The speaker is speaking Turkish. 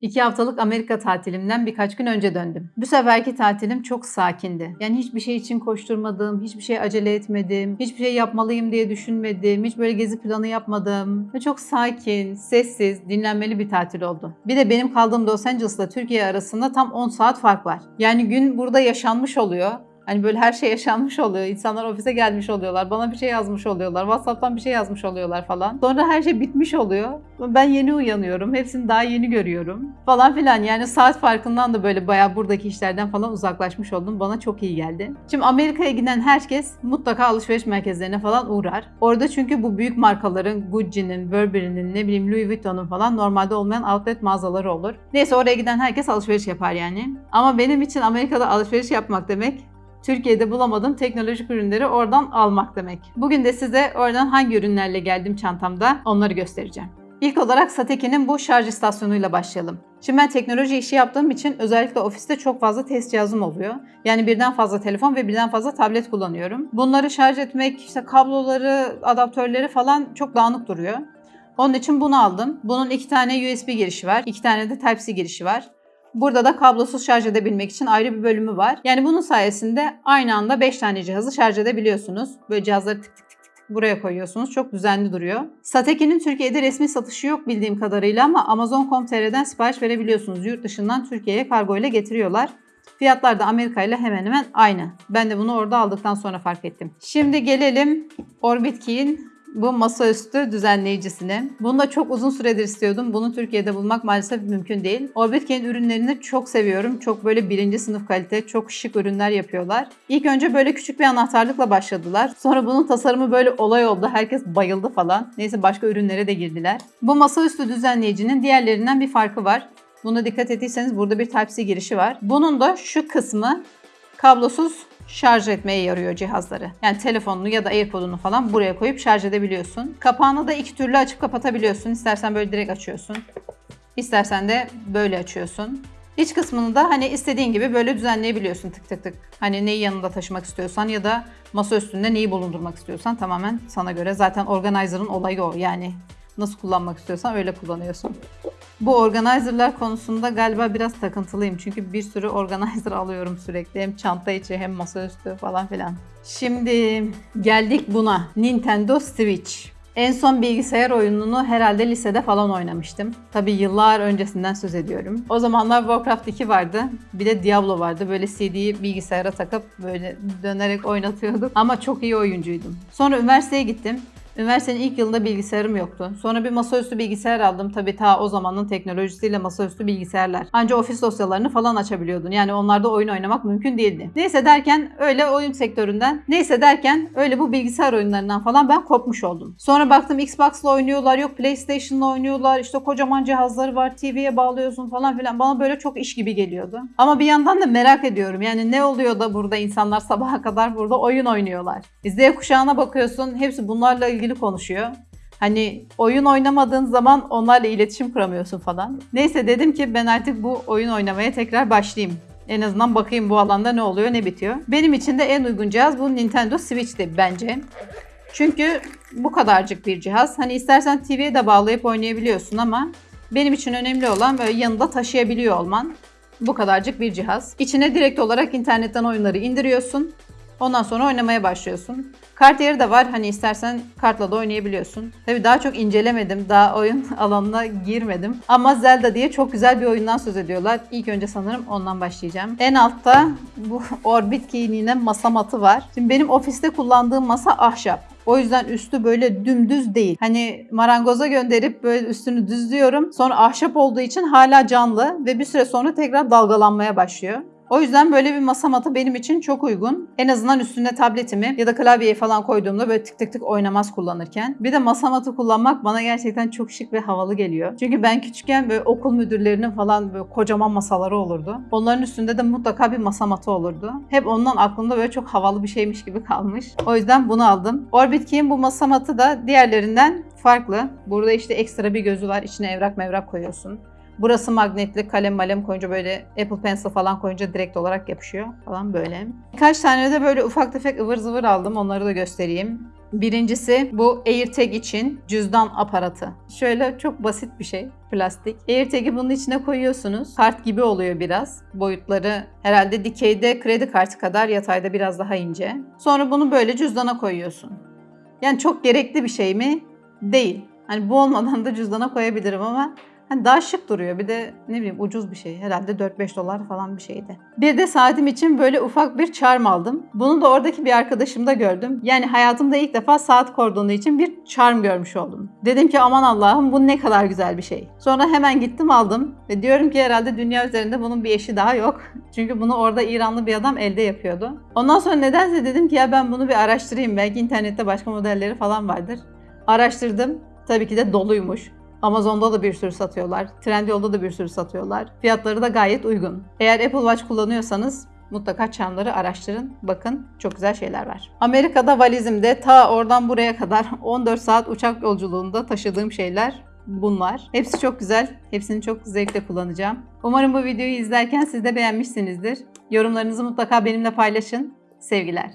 İki haftalık Amerika tatilimden birkaç gün önce döndüm. Bu seferki tatilim çok sakindi. Yani hiçbir şey için koşturmadım, hiçbir şey acele etmedim, hiçbir şey yapmalıyım diye düşünmedim, hiç böyle gezi planı yapmadım. Ve çok sakin, sessiz, dinlenmeli bir tatil oldu. Bir de benim kaldığım Los Angeles'la Türkiye arasında tam 10 saat fark var. Yani gün burada yaşanmış oluyor. Hani böyle her şey yaşanmış oluyor. İnsanlar ofise gelmiş oluyorlar. Bana bir şey yazmış oluyorlar. WhatsApp'tan bir şey yazmış oluyorlar falan. Sonra her şey bitmiş oluyor. Ben yeni uyanıyorum. Hepsini daha yeni görüyorum. Falan filan. Yani saat farkından da böyle bayağı buradaki işlerden falan uzaklaşmış oldum. Bana çok iyi geldi. Şimdi Amerika'ya giden herkes mutlaka alışveriş merkezlerine falan uğrar. Orada çünkü bu büyük markaların Gucci'nin, Burberry'nin, ne bileyim Louis Vuitton'un falan normalde olmayan outlet mağazaları olur. Neyse oraya giden herkes alışveriş yapar yani. Ama benim için Amerika'da alışveriş yapmak demek Türkiye'de bulamadığım teknolojik ürünleri oradan almak demek. Bugün de size oradan hangi ürünlerle geldim çantamda onları göstereceğim. İlk olarak Sateki'nin bu şarj istasyonuyla başlayalım. Şimdi ben teknoloji işi yaptığım için özellikle ofiste çok fazla test cihazım oluyor. Yani birden fazla telefon ve birden fazla tablet kullanıyorum. Bunları şarj etmek, işte kabloları, adaptörleri falan çok dağınık duruyor. Onun için bunu aldım. Bunun iki tane USB girişi var, iki tane de Type-C girişi var. Burada da kablosuz şarj edebilmek için ayrı bir bölümü var. Yani bunun sayesinde aynı anda 5 tane cihazı şarj edebiliyorsunuz. Böyle cihazları tık tık tık tık buraya koyuyorsunuz. Çok düzenli duruyor. Sateki'nin Türkiye'de resmi satışı yok bildiğim kadarıyla ama Amazon.com.tr'den sipariş verebiliyorsunuz. Yurt dışından Türkiye'ye kargo ile getiriyorlar. Fiyatlar da Amerika ile hemen hemen aynı. Ben de bunu orada aldıktan sonra fark ettim. Şimdi gelelim Orbit Key'in bu masaüstü düzenleyicisini. Bunu da çok uzun süredir istiyordum. Bunu Türkiye'de bulmak maalesef mümkün değil. Orbitcane'in ürünlerini çok seviyorum. Çok böyle birinci sınıf kalite, çok şık ürünler yapıyorlar. İlk önce böyle küçük bir anahtarlıkla başladılar. Sonra bunun tasarımı böyle olay oldu. Herkes bayıldı falan. Neyse başka ürünlere de girdiler. Bu masaüstü düzenleyicinin diğerlerinden bir farkı var. Buna dikkat ettiyseniz burada bir Type-C girişi var. Bunun da şu kısmı kablosuz şarj etmeye yarıyor cihazları. Yani telefonunu ya da AirPod'unu falan buraya koyup şarj edebiliyorsun. Kapağını da iki türlü açıp kapatabiliyorsun. İstersen böyle direkt açıyorsun. İstersen de böyle açıyorsun. İç kısmını da hani istediğin gibi böyle düzenleyebiliyorsun tık tık tık. Hani neyi yanında taşımak istiyorsan ya da masa üstünde neyi bulundurmak istiyorsan tamamen sana göre. Zaten organizer'ın olayı o yani nasıl kullanmak istiyorsan öyle kullanıyorsun. Bu organizer'lar konusunda galiba biraz takıntılıyım. Çünkü bir sürü organizer alıyorum sürekli. Hem çanta içi hem masaüstü falan filan. Şimdi geldik buna. Nintendo Switch. En son bilgisayar oyununu herhalde lisede falan oynamıştım. Tabi yıllar öncesinden söz ediyorum. O zamanlar Warcraft 2 vardı. Bir de Diablo vardı. Böyle CD'yi bilgisayara takıp böyle dönerek oynatıyorduk. Ama çok iyi oyuncuydum. Sonra üniversiteye gittim. Üniversitenin ilk yılında bilgisayarım yoktu. Sonra bir masaüstü bilgisayar aldım. Tabii ta o zamanın teknolojisiyle masaüstü bilgisayarlar. Ancak ofis dosyalarını falan açabiliyordun. Yani onlarda oyun oynamak mümkün değildi. Neyse derken öyle oyun sektöründen, neyse derken öyle bu bilgisayar oyunlarından falan ben kopmuş oldum. Sonra baktım Xbox'la oynuyorlar, yok PlayStation'la oynuyorlar, işte kocaman cihazları var, TV'ye bağlıyorsun falan filan. Bana böyle çok iş gibi geliyordu. Ama bir yandan da merak ediyorum. Yani ne oluyor da burada insanlar sabaha kadar burada oyun oynuyorlar. Z kuşağına bakıyorsun, hepsi bunlarla ilgili ilgili konuşuyor. Hani oyun oynamadığın zaman onlarla iletişim kuramıyorsun falan. Neyse dedim ki ben artık bu oyun oynamaya tekrar başlayayım. En azından bakayım bu alanda ne oluyor ne bitiyor. Benim için de en uygun cihaz bu Nintendo Switch'ti bence. Çünkü bu kadarcık bir cihaz. Hani istersen TV'ye de bağlayıp oynayabiliyorsun ama benim için önemli olan böyle yanında taşıyabiliyor olman. Bu kadarcık bir cihaz. İçine direkt olarak internetten oyunları indiriyorsun. Ondan sonra oynamaya başlıyorsun. Kart yeri de var. Hani istersen kartla da oynayabiliyorsun. Tabii daha çok incelemedim. Daha oyun alanına girmedim. Ama Zelda diye çok güzel bir oyundan söz ediyorlar. İlk önce sanırım ondan başlayacağım. En altta bu Orbit Key'in masa matı var. Şimdi benim ofiste kullandığım masa ahşap. O yüzden üstü böyle dümdüz değil. Hani marangoza gönderip böyle üstünü düzlüyorum. Sonra ahşap olduğu için hala canlı ve bir süre sonra tekrar dalgalanmaya başlıyor. O yüzden böyle bir masa matı benim için çok uygun. En azından üstüne tabletimi ya da klavyeyi falan koyduğumda böyle tık tık tık oynamaz kullanırken. Bir de masa matı kullanmak bana gerçekten çok şık ve havalı geliyor. Çünkü ben küçükken böyle okul müdürlerinin falan böyle kocaman masaları olurdu. Onların üstünde de mutlaka bir masa matı olurdu. Hep ondan aklımda böyle çok havalı bir şeymiş gibi kalmış. O yüzden bunu aldım. Orbit Key'in bu masa matı da diğerlerinden farklı. Burada işte ekstra bir gözü var. İçine evrak mevrak koyuyorsun. Burası magnetli kalem malem koyunca böyle Apple Pencil falan koyunca direkt olarak yapışıyor falan böyle. Birkaç tane de böyle ufak tefek ıvır zıvır aldım. Onları da göstereyim. Birincisi bu AirTag için cüzdan aparatı. Şöyle çok basit bir şey. Plastik. AirTag'i bunun içine koyuyorsunuz. Kart gibi oluyor biraz. Boyutları herhalde dikeyde kredi kartı kadar yatayda biraz daha ince. Sonra bunu böyle cüzdana koyuyorsun. Yani çok gerekli bir şey mi? Değil. Hani bu olmadan da cüzdana koyabilirim ama hani daha şık duruyor. Bir de ne bileyim ucuz bir şey. Herhalde 4-5 dolar falan bir şeydi. Bir de saatim için böyle ufak bir charm aldım. Bunu da oradaki bir arkadaşımda gördüm. Yani hayatımda ilk defa saat kordonu için bir charm görmüş oldum. Dedim ki aman Allah'ım bu ne kadar güzel bir şey. Sonra hemen gittim aldım ve diyorum ki herhalde dünya üzerinde bunun bir eşi daha yok. Çünkü bunu orada İranlı bir adam elde yapıyordu. Ondan sonra nedense dedim ki ya ben bunu bir araştırayım. Belki internette başka modelleri falan vardır. Araştırdım. Tabii ki de doluymuş. Amazon'da da bir sürü satıyorlar. Trendyol'da da bir sürü satıyorlar. Fiyatları da gayet uygun. Eğer Apple Watch kullanıyorsanız mutlaka çamları araştırın. Bakın çok güzel şeyler var. Amerika'da valizimde ta oradan buraya kadar 14 saat uçak yolculuğunda taşıdığım şeyler bunlar. Hepsi çok güzel. Hepsini çok zevkle kullanacağım. Umarım bu videoyu izlerken siz de beğenmişsinizdir. Yorumlarınızı mutlaka benimle paylaşın. Sevgiler.